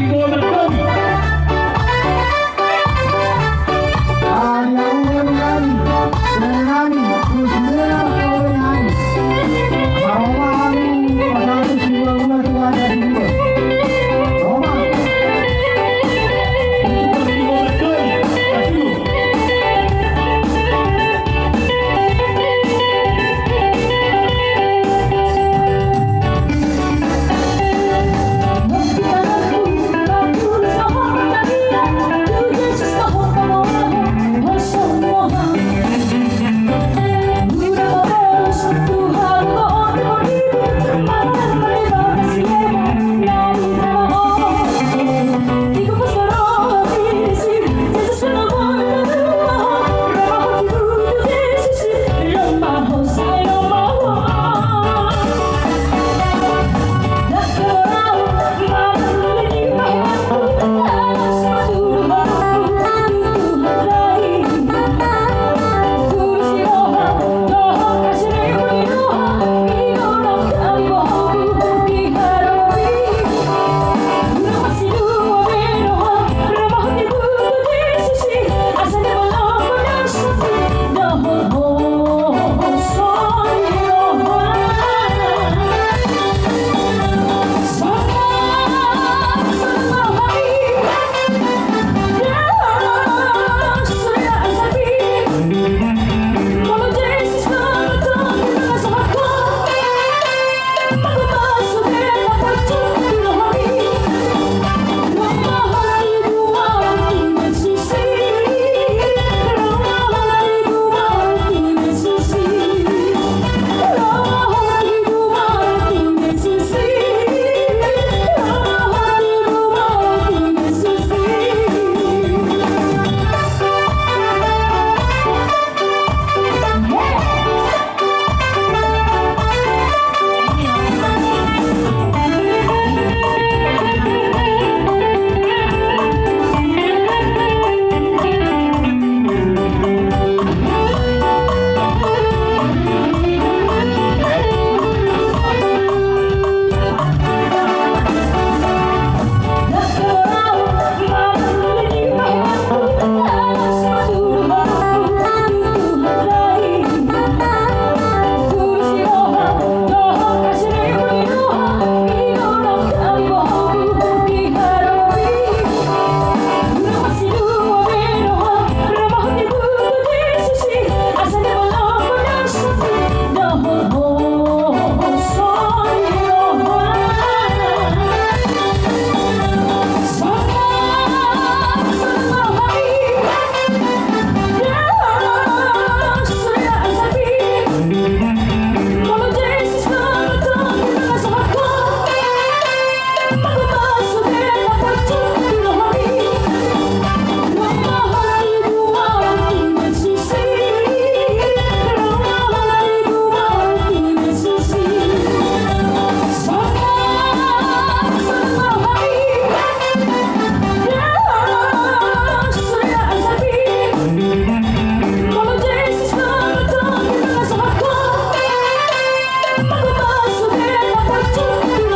before go. deep, I'm Radio-Canada